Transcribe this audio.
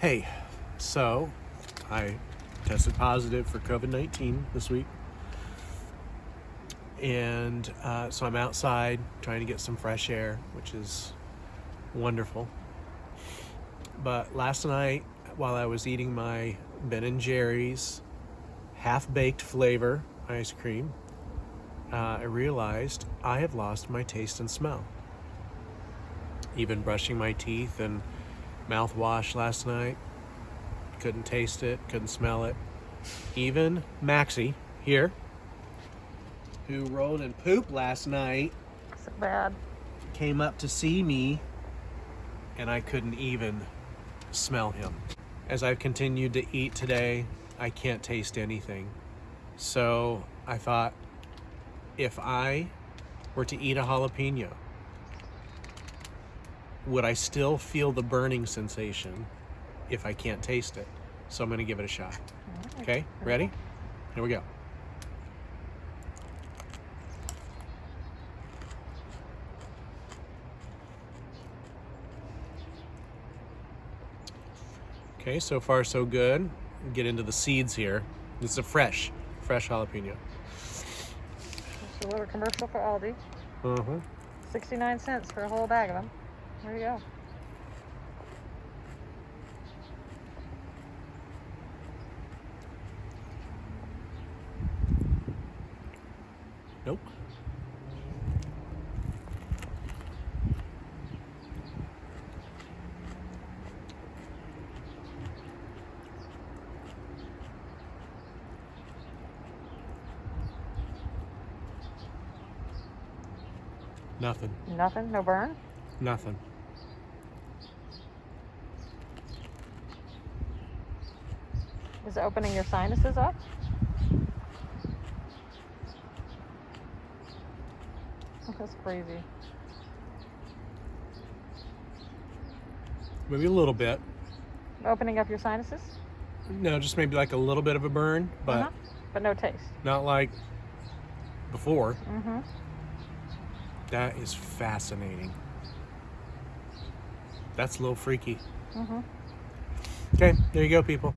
Hey, so I tested positive for COVID 19 this week. And uh, so I'm outside trying to get some fresh air, which is wonderful. But last night, while I was eating my Ben and Jerry's half baked flavor ice cream, uh, I realized I have lost my taste and smell. Even brushing my teeth and mouthwash last night, couldn't taste it, couldn't smell it. Even Maxie here, who rolled in poop last night, So bad. came up to see me and I couldn't even smell him. As I've continued to eat today, I can't taste anything. So I thought if I were to eat a jalapeno, would I still feel the burning sensation if I can't taste it? So I'm gonna give it a shot. Okay, ready? Here we go. Okay, so far so good. Get into the seeds here. This is a fresh, fresh jalapeno. Just a little commercial for Aldi. Uh-huh. 69 cents for a whole bag of them. There you go. Nope. Nothing. Nothing? No burn? Nothing. Is it opening your sinuses up? That's crazy. Maybe a little bit. Opening up your sinuses? No, just maybe like a little bit of a burn, but Uh-huh. But no taste. not like before. Mm-hmm. That is fascinating. That's a little freaky. Mm-hmm. Okay, there you go, people.